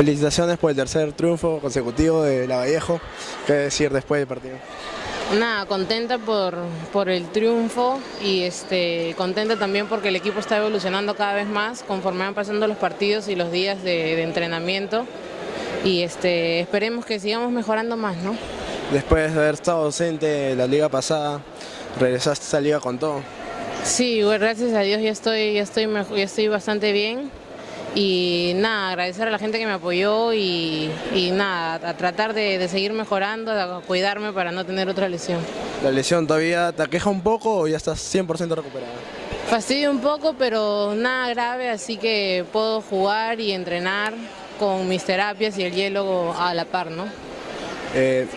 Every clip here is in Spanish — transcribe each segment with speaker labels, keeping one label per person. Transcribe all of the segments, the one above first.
Speaker 1: Felicitaciones por el tercer triunfo consecutivo de Lavallejo. ¿Qué decir después del partido?
Speaker 2: Nada, contenta por, por el triunfo y este, contenta también porque el equipo está evolucionando cada vez más conforme van pasando los partidos y los días de, de entrenamiento y este, esperemos que sigamos mejorando más, ¿no?
Speaker 1: Después de haber estado ausente la liga pasada, regresaste a esta liga con todo.
Speaker 2: Sí, gracias a Dios ya estoy, ya estoy, ya estoy bastante bien y nada, agradecer a la gente que me apoyó y, y nada, a tratar de, de, seguir mejorando, a cuidarme para no tener otra lesión.
Speaker 1: ¿La lesión todavía te aqueja un poco o ya estás 100% recuperada?
Speaker 2: Fastidio un poco, pero nada grave, así que puedo jugar y entrenar con mis terapias y el hielo a la par, ¿no?
Speaker 1: Eh,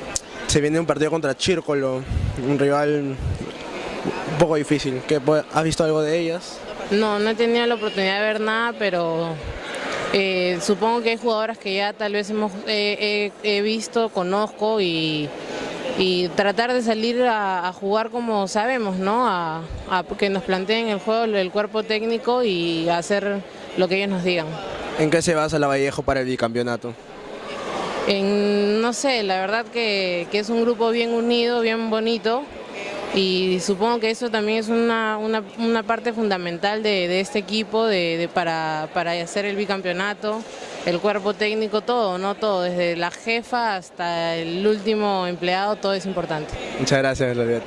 Speaker 1: se viene un partido contra Chírcolo, un rival un poco difícil. ¿Qué, ¿Has visto algo de ellas?
Speaker 2: No, no he tenido la oportunidad de ver nada, pero eh, supongo que hay jugadoras que ya tal vez hemos, eh, visto, conozco y, y tratar de salir a, a, jugar como sabemos, ¿no? A, a, que nos planteen el juego el cuerpo técnico y hacer lo que ellos nos digan.
Speaker 1: ¿En qué se basa la Vallejo para el bicampeonato?
Speaker 2: En, no sé, la verdad que, que es un grupo bien unido, bien bonito y supongo que eso también es una, una, una parte fundamental de, de este equipo de, para, para, hacer el bicampeonato, el cuerpo técnico, todo, no todo, desde la jefa hasta el último empleado, todo es importante.
Speaker 1: Muchas gracias, Gloria.